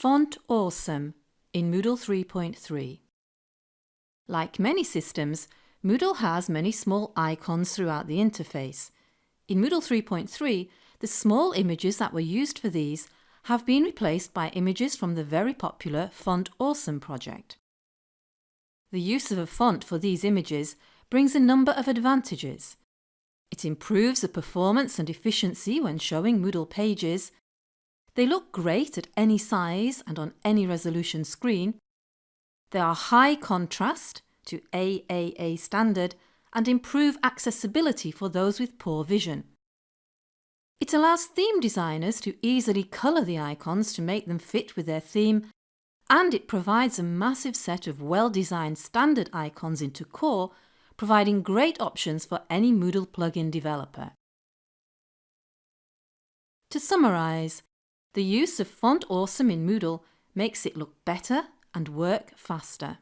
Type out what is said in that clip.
Font Awesome in Moodle 3.3 Like many systems, Moodle has many small icons throughout the interface. In Moodle 3.3, the small images that were used for these have been replaced by images from the very popular Font Awesome project. The use of a font for these images brings a number of advantages. It improves the performance and efficiency when showing Moodle pages. They look great at any size and on any resolution screen. They are high contrast to AAA standard and improve accessibility for those with poor vision. It allows theme designers to easily colour the icons to make them fit with their theme and it provides a massive set of well-designed standard icons into core providing great options for any Moodle plugin developer. To summarise, the use of Font Awesome in Moodle makes it look better and work faster.